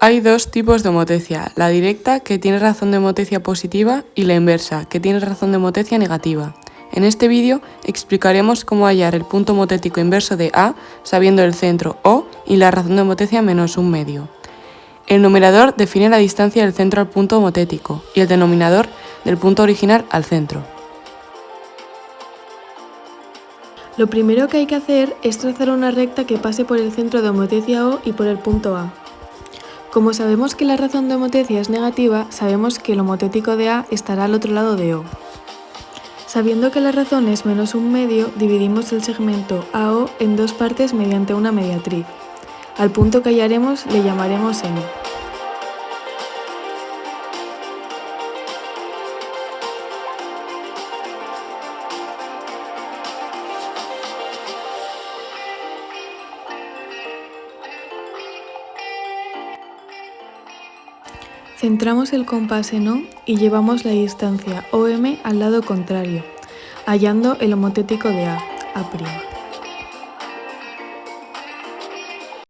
Hay dos tipos de homotecia, la directa, que tiene razón de homotecia positiva, y la inversa, que tiene razón de homotecia negativa. En este vídeo explicaremos cómo hallar el punto homotético inverso de A sabiendo el centro O y la razón de homotecia menos un medio. El numerador define la distancia del centro al punto homotético y el denominador del punto original al centro. Lo primero que hay que hacer es trazar una recta que pase por el centro de homotecia O y por el punto A. Como sabemos que la razón de homotecia es negativa, sabemos que el homotético de A estará al otro lado de O. Sabiendo que la razón es menos un medio, dividimos el segmento AO en dos partes mediante una mediatriz. Al punto que hallaremos le llamaremos M. Centramos el compás en O y llevamos la distancia OM al lado contrario, hallando el homotético de A, A'.